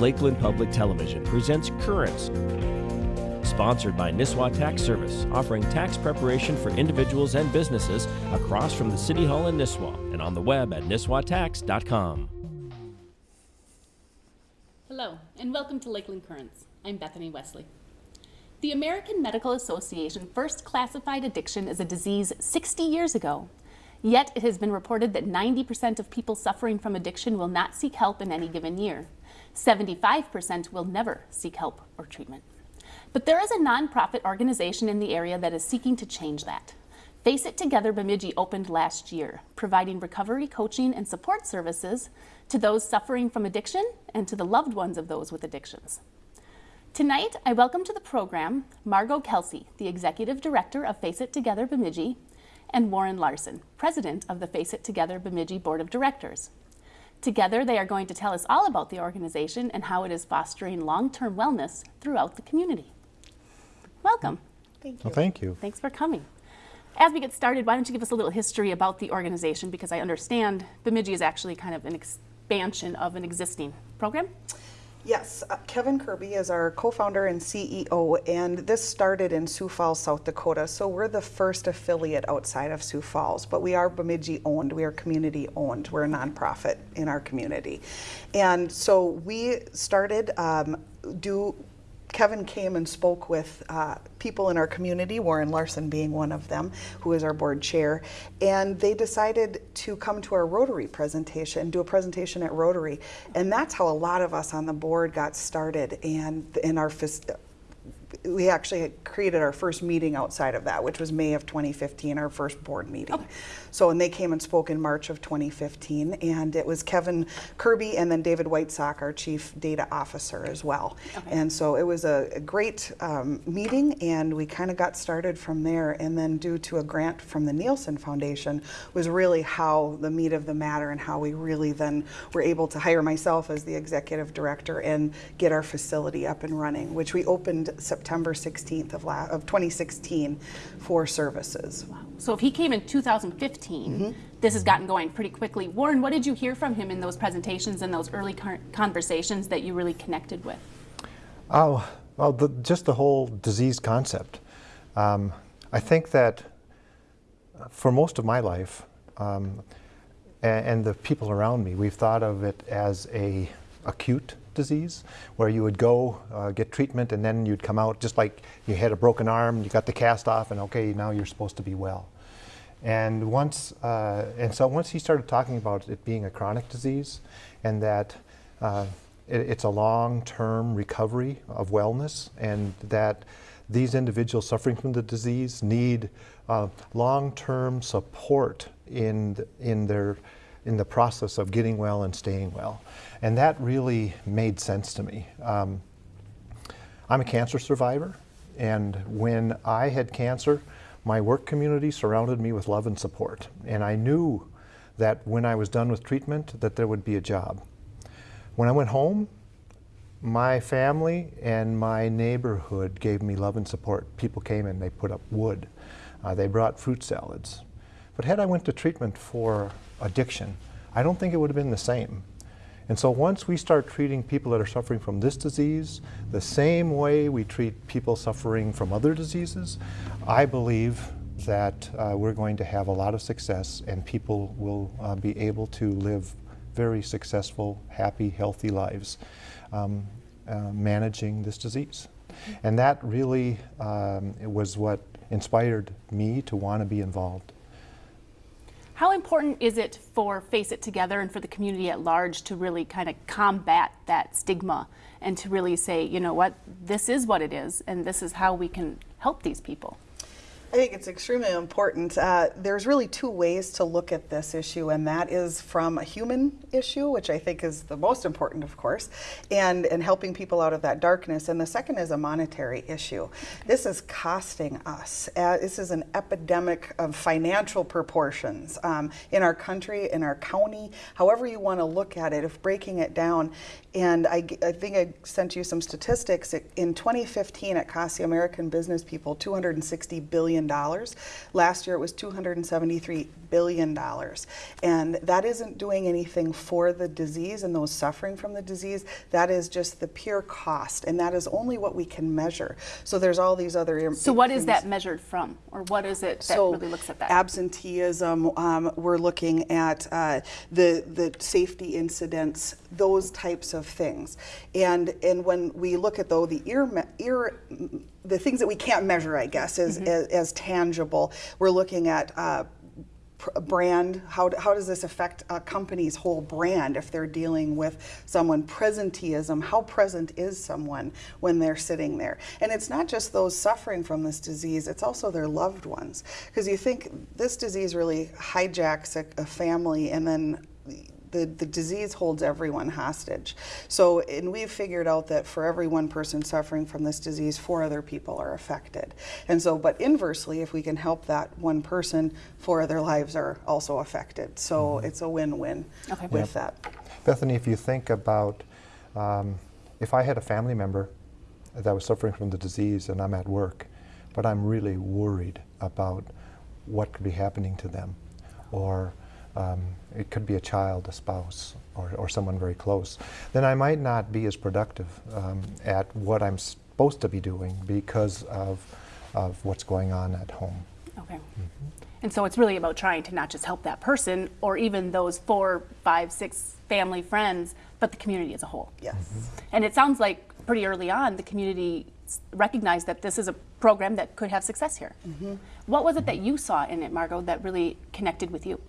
Lakeland Public Television presents Currents, sponsored by Nisswa Tax Service, offering tax preparation for individuals and businesses across from the City Hall in Nisswa and on the web at nisswatax.com. Hello, and welcome to Lakeland Currents. I'm Bethany Wesley. The American Medical Association first classified addiction as a disease 60 years ago. Yet it has been reported that 90% of people suffering from addiction will not seek help in any given year. 75% will never seek help or treatment. But there is a nonprofit organization in the area that is seeking to change that. Face It Together Bemidji opened last year, providing recovery coaching and support services to those suffering from addiction and to the loved ones of those with addictions. Tonight, I welcome to the program Margot Kelsey, the Executive Director of Face It Together Bemidji, and Warren Larson, President of the Face It Together Bemidji Board of Directors. Together, they are going to tell us all about the organization and how it is fostering long-term wellness throughout the community. Welcome. Thank you. Well, thank you. Thanks for coming. As we get started, why don't you give us a little history about the organization because I understand Bemidji is actually kind of an expansion of an existing program. Yes, uh, Kevin Kirby is our co-founder and CEO, and this started in Sioux Falls, South Dakota. So we're the first affiliate outside of Sioux Falls, but we are Bemidji owned. We are community owned. We're a nonprofit in our community, and so we started um, do Kevin came and spoke with uh, people in our community, Warren Larson being one of them, who is our board chair, and they decided to come to our Rotary presentation, do a presentation at Rotary, and that's how a lot of us on the board got started. And in our we actually created our first meeting outside of that, which was May of 2015, our first board meeting. Okay. So, and they came and spoke in March of 2015, and it was Kevin Kirby and then David Whitesock, our chief data officer, as well. Okay. And so it was a, a great um, meeting, and we kind of got started from there. And then, due to a grant from the Neilson Foundation, was really how the meat of the matter and how we really then were able to hire myself as the executive director and get our facility up and running, which we opened September 16th of, of 2016 for services. Wow. So if he came in 2015, mm -hmm. this has gotten going pretty quickly. Warren, what did you hear from him in those presentations and those early conversations that you really connected with? Oh, well, the, just the whole disease concept. Um, I think that for most of my life, um, and, and the people around me, we've thought of it as a acute disease, where you would go uh, get treatment and then you'd come out just like you had a broken arm, you got the cast off, and okay, now you're supposed to be well. And once, uh, and so once he started talking about it being a chronic disease, and that uh, it, it's a long-term recovery of wellness, and that these individuals suffering from the disease need uh, long-term support in in their in the process of getting well and staying well. And that really made sense to me. Um, I'm a cancer survivor, and when I had cancer, my work community surrounded me with love and support. And I knew that when I was done with treatment, that there would be a job. When I went home, my family and my neighborhood gave me love and support. People came and they put up wood. Uh, they brought fruit salads. But had I went to treatment for addiction, I don't think it would have been the same. And so once we start treating people that are suffering from this disease the same way we treat people suffering from other diseases, I believe that uh, we're going to have a lot of success and people will uh, be able to live very successful, happy, healthy lives um, uh, managing this disease. And that really um, was what inspired me to want to be involved. How important is it for Face It Together and for the community at large to really kind of combat that stigma and to really say, you know what, this is what it is and this is how we can help these people? I think it's extremely important. Uh, there's really two ways to look at this issue, and that is from a human issue, which I think is the most important, of course, and, and helping people out of that darkness. And the second is a monetary issue. Okay. This is costing us. Uh, this is an epidemic of financial proportions um, in our country, in our county, however you want to look at it, if breaking it down. And I, I think I sent you some statistics. In 2015, it cost the American business people $260 billion million. Last year it was $273 billion. And that isn't doing anything for the disease and those suffering from the disease. That is just the pure cost. And that is only what we can measure. So there's all these other. So what is things- that measured from? Or what is it that so really looks at that? absenteeism, um, we're looking at uh, the the safety incidents, those types of things, and and when we look at though the ear ear. The things that we can't measure, I guess, is, as, as tangible. We're looking at uh, brand how, how does this affect a company's whole brand if they're dealing with someone presenteeism? How present is someone when they're sitting there? And it's not just those suffering from this disease it's also their loved ones. Because you think this disease really hijacks a, a family and then the, the disease holds everyone hostage. So, and we've figured out that for every one person suffering from this disease, four other people are affected. And so, but inversely, if we can help that one person, four other lives are also affected. So it's a win win Okay. with that. Bethany, if you think about um, if I had a family member that was suffering from the disease and I'm at work, but I'm really worried about what could be happening to them, or um, it could be a child, a spouse, or, or someone very close, then I might not be as productive um, at what I'm supposed to be doing because of, of what's going on at home. Okay. And so it's really about trying to not just help that person or even those four, five, six family friends, but the community as a whole. Yes. And it sounds like pretty early on the community recognized that this is a program that could have success here. What was it that you saw in it, Margot, that really connected with you?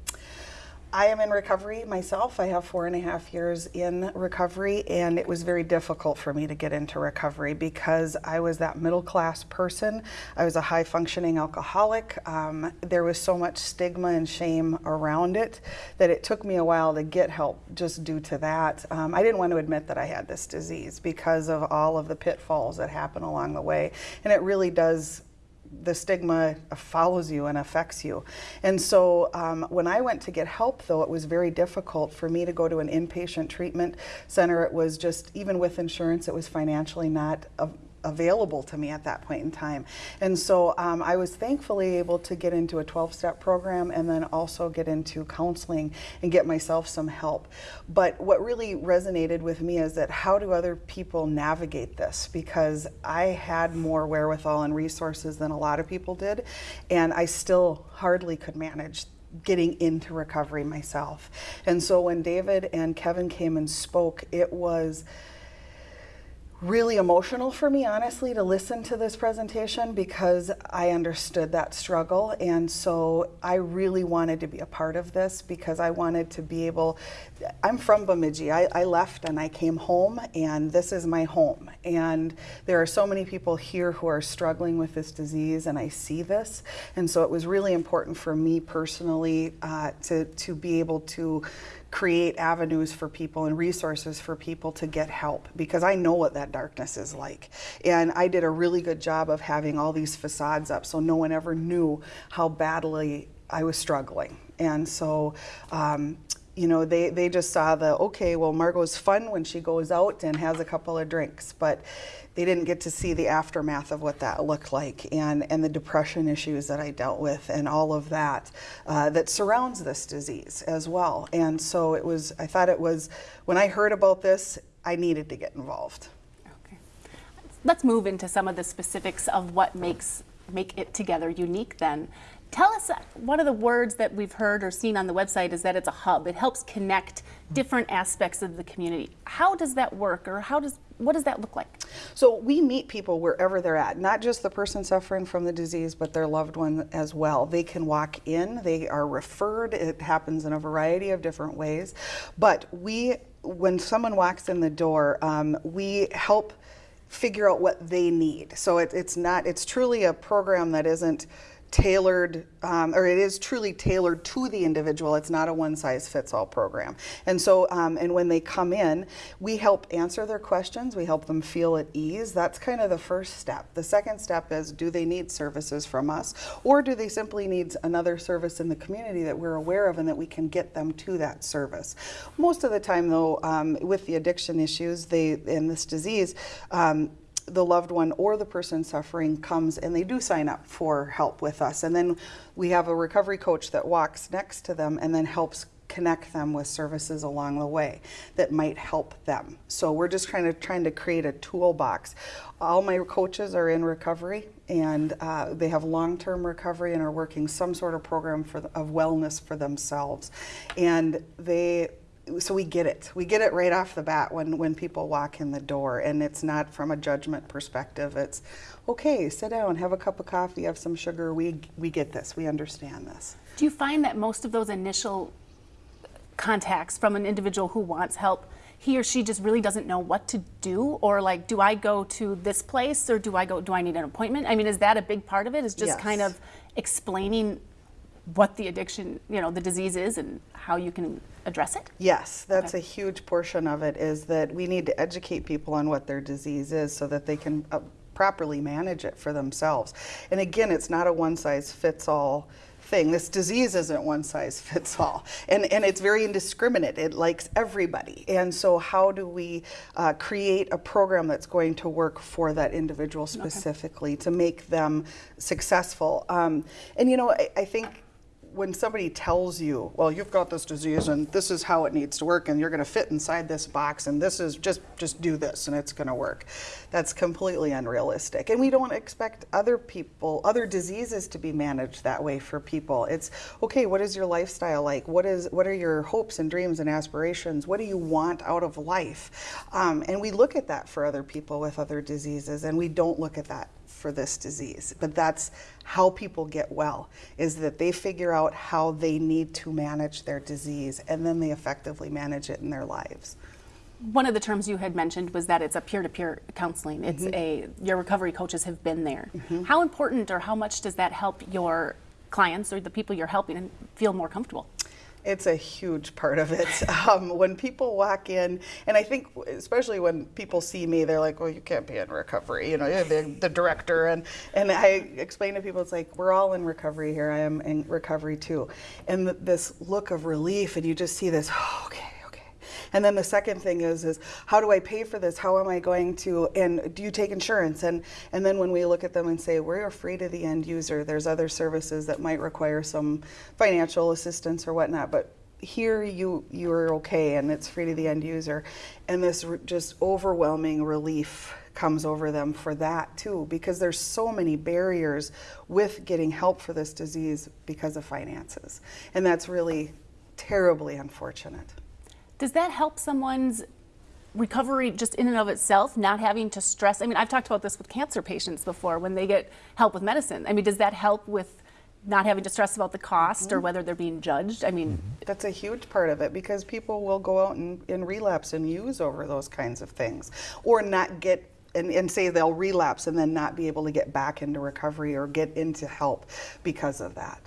I am in recovery myself. I have four and a half years in recovery, and it was very difficult for me to get into recovery because I was that middle class person. I was a high functioning alcoholic. Um, there was so much stigma and shame around it that it took me a while to get help just due to that. Um, I didn't want to admit that I had this disease because of all of the pitfalls that happen along the way, and it really does the stigma follows you and affects you. And so um, when I went to get help, though, it was very difficult for me to go to an inpatient treatment center. It was just, even with insurance, it was financially not available to me at that point in time. And so um, I was thankfully able to get into a 12 step program and then also get into counseling and get myself some help. But what really resonated with me is that how do other people navigate this? Because I had more wherewithal and resources than a lot of people did, and I still hardly could manage getting into recovery myself. And so when David and Kevin came and spoke, it was really emotional for me, honestly, to listen to this presentation because I understood that struggle. And so I really wanted to be a part of this because I wanted to be able. I'm from Bemidji. I, I left and I came home, and this is my home. And there are so many people here who are struggling with this disease, and I see this. And so it was really important for me personally uh, to, to be able to create avenues for people and resources for people to get help because I know what that darkness is like. And I did a really good job of having all these facades up so no one ever knew how badly I was struggling. And so, um, you know, they, they just saw the, okay, well, Margot's fun when she goes out and has a couple of drinks, but they didn't get to see the aftermath of what that looked like and, and the depression issues that I dealt with and all of that uh, that surrounds this disease as well. And so it was, I thought it was, when I heard about this, I needed to get involved. Okay. Let's move into some of the specifics of what makes Face It Together unique then. Tell us uh, one of the words that we've heard or seen on the website is that it's a hub. It helps connect different aspects of the community. How does that work or how does what does that look like? So we meet people wherever they're at, not just the person suffering from the disease, but their loved one as well. They can walk in, they are referred. It happens in a variety of different ways. But we, when someone walks in the door, um, we help figure out what they need. So it, it's not, it's truly a program that isn't tailored, um, or it is truly tailored to the individual. It's not a one size fits all program. And so, um, and when they come in, we help answer their questions, we help them feel at ease. That's kind of the first step. The second step is do they need services from us, or do they simply need another service in the community that we're aware of and that we can get them to that service? Most of the time, though, um, with the addiction issues they, and this disease, um, the loved one or the person suffering comes and they do sign up for help with us. And then we have a recovery coach that walks next to them and then helps connect them with services along the way that might help them. So we're just trying to trying to create a toolbox. All my coaches are in recovery and uh, they have long-term recovery and are working some sort of program for of wellness for themselves. And they so we get it. We get it right off the bat when, when people walk in the door, and it's not from a judgment perspective. It's okay, sit down, have a cup of coffee, have some sugar. We, we get this, we understand this. Do you find that most of those initial contacts from an individual who wants help, he or she just really doesn't know what to do? Or like, do I go to this place or do I go, do I need an appointment? I mean, is that a big part of it? Is just Yes. kind of explaining what the addiction, you know, the disease is and how you can address it? Yes, that's Okay. a huge portion of it is that we need to educate people on what their disease is so that they can uh, properly manage it for themselves. And again, it's not a one size fits all thing. This disease isn't one size fits all. And, and it's very indiscriminate. It likes everybody. And so, how do we uh, create a program that's going to work for that individual specifically to make them successful? Um, and you know, I, I think when somebody tells you, well, you've got this disease and this is how it needs to work and you're going to fit inside this box and this is just just do this and it's going to work. That's completely unrealistic. And we don't expect other people, other diseases to be managed that way for people. It's okay, what is your lifestyle like? What is what are your hopes and dreams and aspirations? What do you want out of life? Um, and we look at that for other people with other diseases and we don't look at that for this disease. But that's how people get well, is that they figure out how they need to manage their disease and then they effectively manage it in their lives. One of the terms you had mentioned was that it's a peer-to-peer counseling. It's mm-hmm. a your recovery coaches have been there. Mm-hmm. How important or how much does that help your clients or the people you're helping feel more comfortable? It's a huge part of it. Um, when people walk in, and I think especially when people see me, they're like, "Well, you can't be in recovery." You know, you're the, the director, and and I explain to people, it's like we're all in recovery here. I am in recovery too, and th- this look of relief, and you just see this. Oh, okay. And then the second thing is, is how do I pay for this? How am I going to? And do you take insurance? And and then when we look at them and say we're free to the end user, there's other services that might require some financial assistance or whatnot, but here you you're okay and it's free to the end user, and this just overwhelming relief comes over them for that too because there's so many barriers with getting help for this disease because of finances and that's really terribly unfortunate Does that help someone's recovery just in and of itself, not having to stress? I mean, I've talked about this with cancer patients before when they get help with medicine. I mean, does that help with not having to stress about the cost or mm-hmm. whether they're being judged? I mean, mm-hmm. That's a huge part of it because people will go out and, and relapse and use over those kinds of things or not get and, and say they'll relapse and then not be able to get back into recovery or get into help because of that.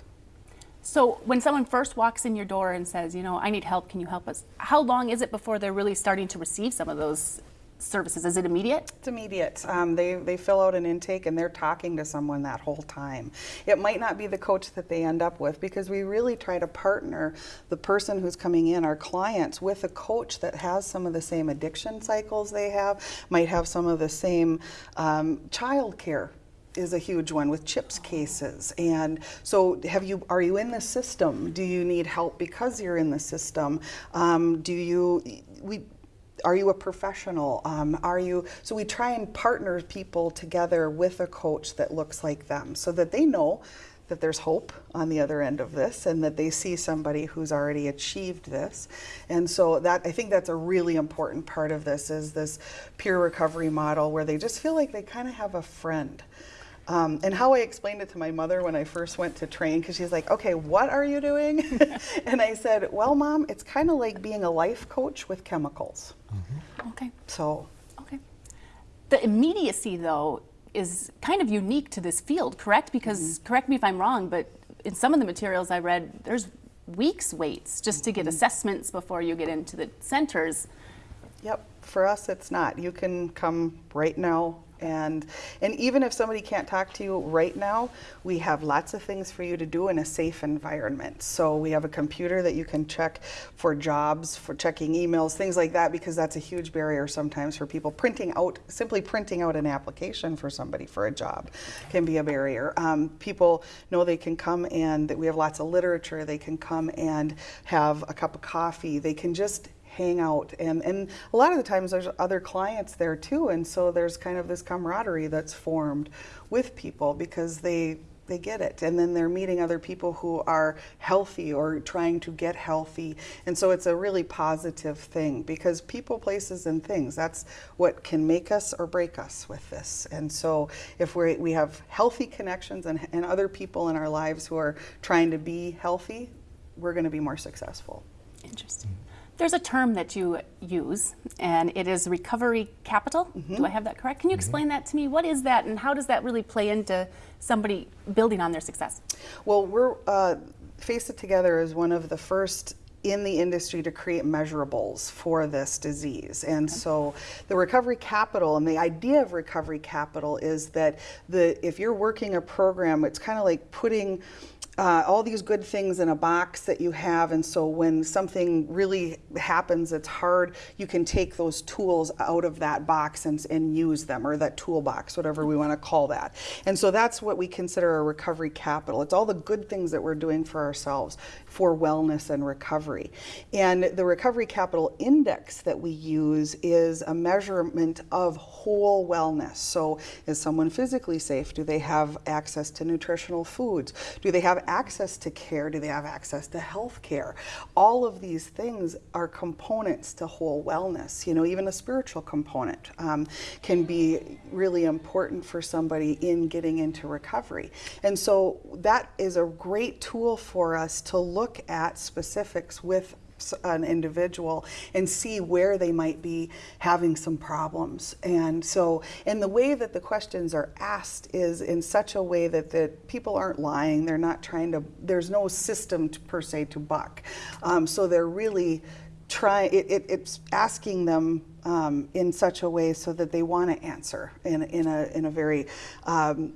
So when someone first walks in your door and says, you know, I need help, can you help us? How long is it before they're really starting to receive some of those services? Is it immediate? It's immediate. Um, they, they fill out an intake and they're talking to someone that whole time. It might not be the coach that they end up with because we really try to partner the person who's coming in, our clients, with a coach that has some of the same addiction cycles they have, might have some of the same um, child care is a huge one with CHIPS cases. And so have you are you in the system? Do you need help because you're in the system? Um, do you we are you a professional? Um, are you so we try and partner people together with a coach that looks like them so that they know that there's hope on the other end of this and that they see somebody who's already achieved this. And so that i think that's a really important part of this is this peer recovery model where they just feel like they kind of have a friend um, and how I explained it to my mother when I first went to train, because she's like, okay, what are you doing? and I said, well, mom, it's kind of like being a life coach with chemicals. Mm-hmm. Okay. So, Okay. The immediacy, though, is kind of unique to this field, correct? Because, mm-hmm. correct me if I'm wrong, but in some of the materials I read, there's weeks waits just to get mm-hmm. assessments before you get into the centers. yep, for us, it's not. You can come right now And, and even if somebody can't talk to you right now, we have lots of things for you to do in a safe environment. So we have a computer that you can check for jobs, for checking emails, things like that, because that's a huge barrier sometimes for people. Printing out, simply printing out an application for somebody for a job can be a barrier. Um, people know they can come and that we have lots of literature. They can come and have a cup of coffee. They can just hang out. And and a lot of the times there's other clients there too. And so there's kind of this camaraderie that's formed with people because they they get it. And then they're meeting other people who are healthy or trying to get healthy. And so it's a really positive thing because people places and things that's what can make us or break us with this. And so if we we have healthy connections and, and other people in our lives who are trying to be healthy we're going to be more successful. Interesting. There's a term that you use, and it is recovery capital. Do I have that correct? Can you explain that to me? What is that, and how does that really play into somebody building on their success? Well, we're uh, Face It Together is one of the first in the industry to create measurables for this disease. And so the recovery capital and the idea of recovery capital is that the if you're working a program, it's kind of like putting uh, all these good things in a box that you have and so when something really happens that's hard you can take those tools out of that box and, and use them or that toolbox whatever we want to call that. And so that's what we consider a recovery capital. It's all the good things that we're doing for ourselves for wellness and recovery. And the recovery capital index that we use is a measurement of whole wellness. So is someone physically safe? Do they have access to nutritional foods? Do they have access to care? Do they have access to health care? All of these things are components to whole wellness. You know, even a spiritual component um, can be really important for somebody in getting into recovery. And so that is a great tool for us to look at specifics with an individual and see where they might be having some problems. And so, and the way that the questions are asked is in such a way that the people aren't lying. They're not trying to. There's no system to, per se to buck. Um, so they're really trying. It, it, it's asking them um, in such a way so that they want to answer in in a in a very um,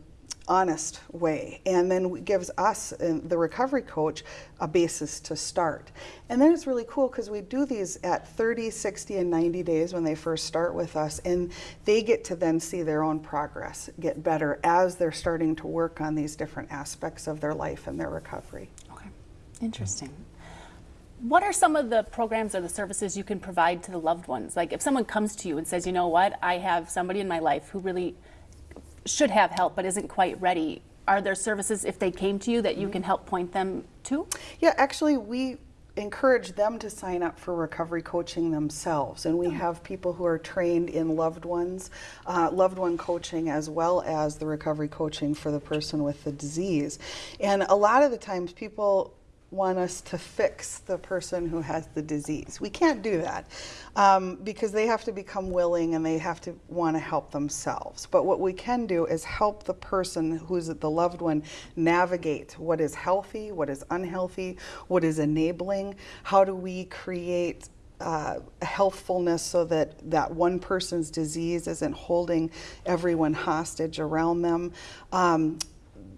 honest way. And then gives us uh, the recovery coach a basis to start. And then it's really cool because we do these at 30 60 and 90 days when they first start with us and they get to then see their own progress get better as they're starting to work on these different aspects of their life and their recovery. Okay, interesting. What are some of the programs or the services you can provide to the loved ones? Like if someone comes to you and says, you know what, I have somebody in my life who really should have help but isn't quite ready, are there services if they came to you that you can help point them to? Yeah, actually, we encourage them to sign up for recovery coaching themselves. And we have people who are trained in loved ones, uh, loved one coaching, as well as the recovery coaching for the person with the disease. And a lot of the times, people want us to fix the person who has the disease. We can't do that um, because they have to become willing and they have to want to help themselves. But what we can do is help the person who's the loved one navigate what is healthy, what is unhealthy, what is enabling. How do we create uh, healthfulness so that that one person's disease isn't holding everyone hostage around them. Um,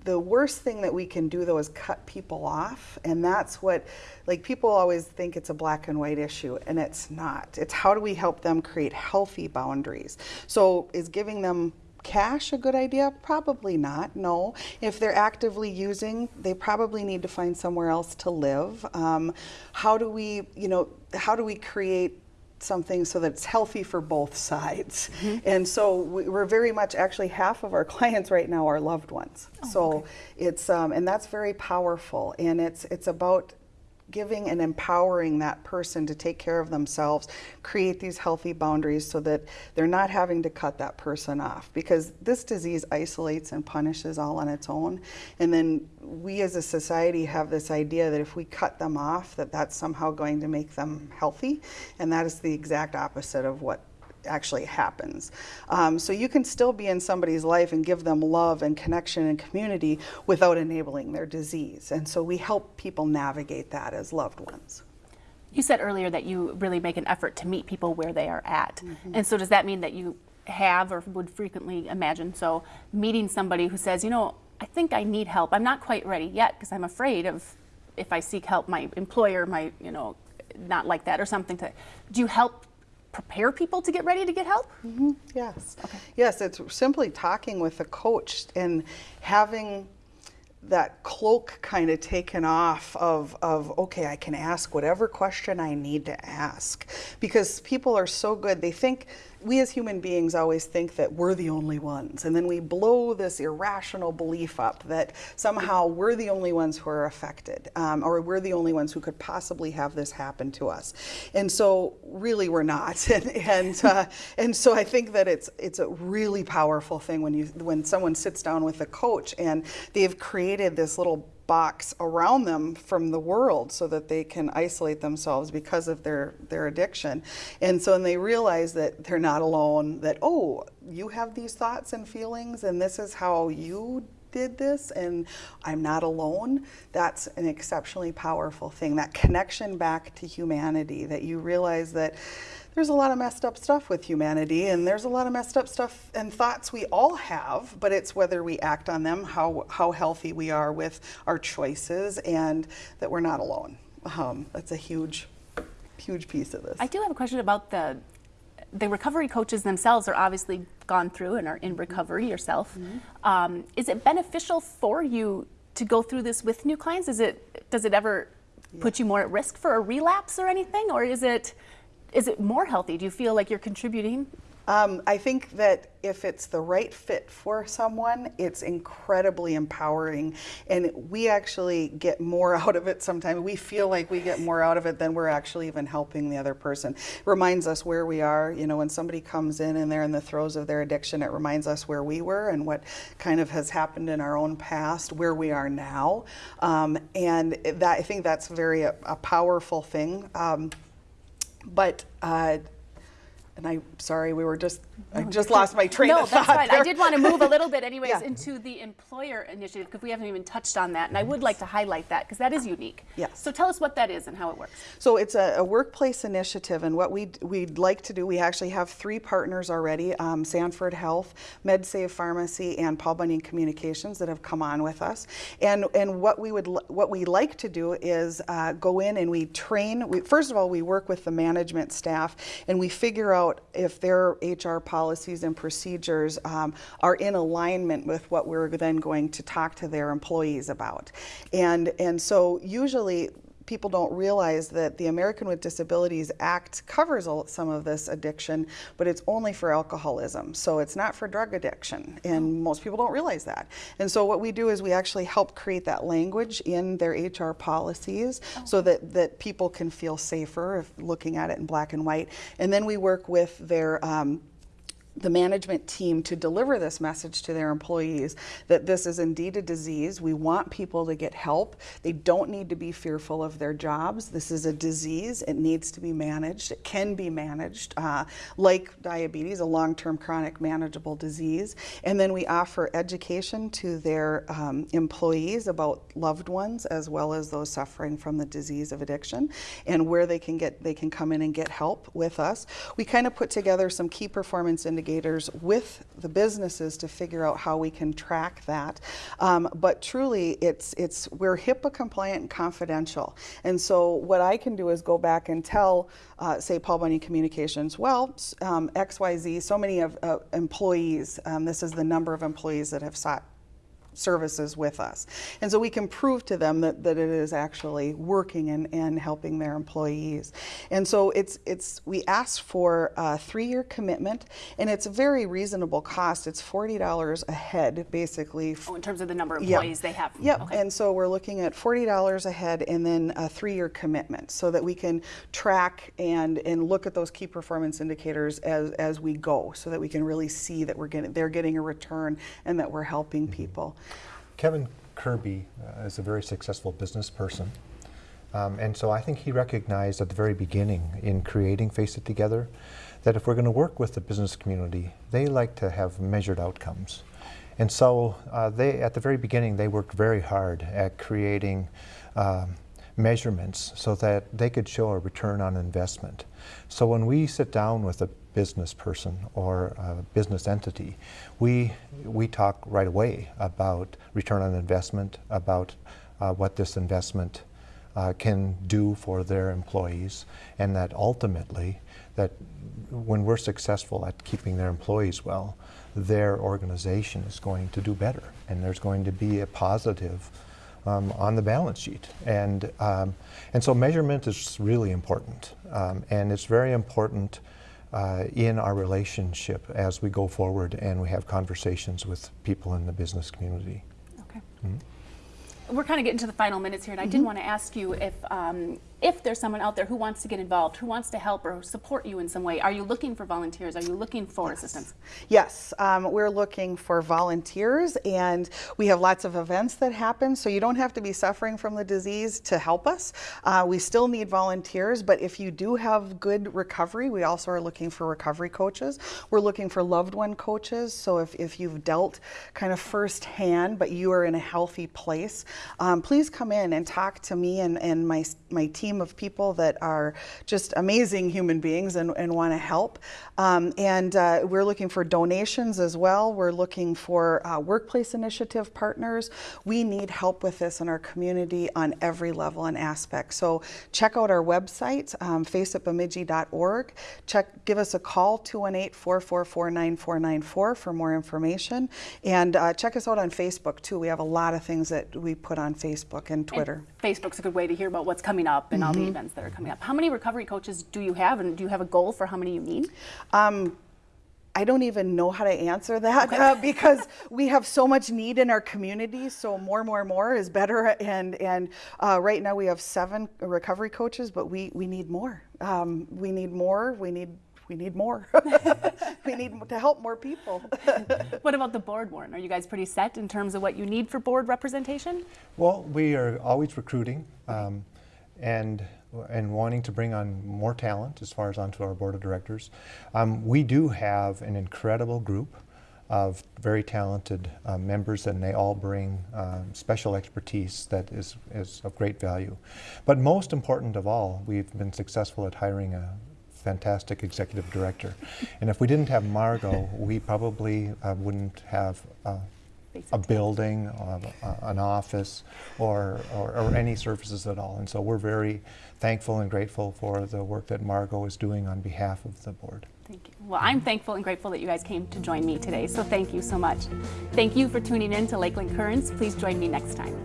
the worst thing that we can do though is cut people off. And that's what like people always think it's a black and white issue and it's not. It's how do we help them create healthy boundaries? So is giving them cash a good idea? Probably not no. If they're actively using they probably need to find somewhere else to live. Um, how do we you know how do we create something so that it's healthy for both sides. And so we, we're very much actually half of our clients right now are loved ones. so it's um, and that's very powerful and it's it's about giving and empowering that person to take care of themselves, create these healthy boundaries so that they're not having to cut that person off because this disease isolates and punishes all on its own. And then we as a society have this idea that if we cut them off, that that's somehow going to make them healthy. And that is the exact opposite of what actually happens. Um, so you can still be in somebody's life and give them love and connection and community without enabling their disease. And so we help people navigate that as loved ones. You said earlier that you really make an effort to meet people where they are at. And so does that mean that you have or would frequently imagine. So meeting somebody who says, you know, I think I need help. I'm not quite ready yet because I'm afraid of if I seek help, my employer might, you know, not like that or something. To do you help prepare people to get ready to get help? Mm-hmm. Yes. Yes, it's simply talking with a coach and having that cloak kind of taken off of, of, okay, I can ask whatever question I need to ask. Because people are so good, they think, we as human beings always think that we're the only ones. And then we blow this irrational belief up that somehow we're the only ones who are affected, um, or we're the only ones who could possibly have this happen to us. And so, really, we're not. and and, uh, and so, I think that it's it's a really powerful thing when you when someone sits down with a coach and they've created this little box around them from the world so that they can isolate themselves because of their, their addiction. And so when they realize that they're not alone, that, oh, you have these thoughts and feelings, and this is how you did this and I'm not alone, that's an exceptionally powerful thing. That connection back to humanity, that you realize that there's a lot of messed up stuff with humanity and there's a lot of messed up stuff and thoughts we all have, but it's whether we act on them, how, how healthy we are with our choices, and that we're not alone. Um, that's a huge, huge piece of this. I do have a question about the the recovery coaches themselves are obviously gone through and are in recovery yourself. Um, is it beneficial for you to go through this with new clients? Is it does it ever put you more at risk for a relapse or anything, or is it is it more healthy? Do you feel like you're contributing? Um, I think that if it's the right fit for someone, it's incredibly empowering. And we actually get more out of it sometimes. We feel like we get more out of it than we're actually even helping the other person. It reminds us where we are. You know, when somebody comes in and they're in the throes of their addiction, it reminds us where we were and what kind of has happened in our own past, where we are now. Um, and that I think that's very a, a powerful thing. Um, but uh, and I'm sorry, we were just, I just lost my train no, of thought. No, that's fine. I did want to move a little bit, anyways, Yeah. into the employer initiative because we haven't even touched on that, and I would like to highlight that because that is unique. Yes. So tell us what that is and how it works. So it's a, a workplace initiative, and what we we'd like to do, we actually have three partners already: um, Sanford Health, MedSave Pharmacy, and Paul Bunyan Communications that have come on with us. And and what we would what we like to do is uh, go in and we train. We, first of all, we work with the management staff, and we figure out if their HR policies and procedures um, are in alignment with what we're then going to talk to their employees about. And and so usually people don't realize that the American with Disabilities Act covers some of this addiction, but it's only for alcoholism. So it's not for drug addiction, and most people don't realize that. And so what we do is we actually help create that language in their HR policies so that, that people can feel safer if looking at it in black and white. And then we work with their um, the management team to deliver this message to their employees that this is indeed a disease. We want people to get help. They don't need to be fearful of their jobs. This is a disease. It needs to be managed. It can be managed, uh, like diabetes, a long term chronic manageable disease. And then we offer education to their um, employees about loved ones as well as those suffering from the disease of addiction and where they can get they can come in and get help with us. We kind of put together some key performance indicators with the businesses to figure out how we can track that. Um, but truly, it's it's we're HIPAA compliant and confidential. And so what I can do is go back and tell, uh, say, Paul Bunyan Communications, well, um, X Y Z, so many of uh, employees. Um, this is the number of employees that have sought services with us. And so we can prove to them that, that it is actually working and, and helping their employees. And so it's, it's we ask for a three-year commitment and it's a very reasonable cost. It's $40 a head basically Oh, in terms of the number of yeah. employees they have. Yep. Okay. And so we're looking at forty dollars a head and then a three-year commitment, so that we can track and and look at those key performance indicators as as we go, so that we can really see that we're getting they're getting a return and that we're helping mm-hmm. people. Kevin Kirby uh, is a very successful business person. Um, and so I think he recognized at the very beginning in creating Face It Together that if we're going to work with the business community, they like to have measured outcomes. And so uh, they, at the very beginning, they worked very hard at creating um, measurements so that they could show a return on investment. So when we sit down with a business person or a business entity, we, we talk right away about return on investment, about uh, what this investment uh, can do for their employees, and that ultimately, that when we're successful at keeping their employees well, their organization is going to do better, and there's going to be a positive um, on the balance sheet. And, um, and so measurement is really important. Um, and it's very important uh, in our relationship as we go forward and we have conversations with people in the business community. Okay. We're kind of getting to the final minutes here, and I did want to ask you if um, if there's someone out there who wants to get involved, who wants to help or support you in some way. Are you looking for volunteers? Are you looking for assistance? Yes, um, we're looking for volunteers, and we have lots of events that happen. So you don't have to be suffering from the disease to help us. Uh, we still need volunteers, but if you do have good recovery, we also are looking for recovery coaches. We're looking for loved one coaches. So if, if you've dealt kind of firsthand, but you are in a healthy place, um, please come in and talk to me and, and my, my team of people that are just amazing human beings and, and want to help. Um, and uh, we're looking for donations as well. We're looking for uh, workplace initiative partners. We need help with this in our community on every level and aspect. So check out our website, um. Check, give us a call, 218-444-9494 for more information. And uh, check us out on Facebook too. We have a lot of things that we put on Facebook and Twitter. And Facebook's a good way to hear about what's coming up and all the events that are coming up. How many recovery coaches do you have, and do you have a goal for how many you need? Um, I don't even know how to answer that uh, because we have so much need in our community. So more, more, more is better. And and uh, right now we have seven recovery coaches, but we we need more. Um, we need more. We need we need more. we need to help more people. What about the board, Warren? Are you guys pretty set in terms of what you need for board representation? Well, we are always recruiting um, and, and wanting to bring on more talent as far as onto our board of directors. Um, we do have an incredible group of very talented uh, members and they all bring um, special expertise that is, is of great value. But most important of all, we've been successful at hiring a fantastic executive director. And if we didn't have Margot, we probably uh, wouldn't have a building, uh, an office, or, or, or any services at all. And so we're very thankful and grateful for the work that Margot is doing on behalf of the board. Thank you. Well, I'm thankful and grateful that you guys came to join me today, so thank you so much. Thank you for tuning in to Lakeland Currents. Please join me next time.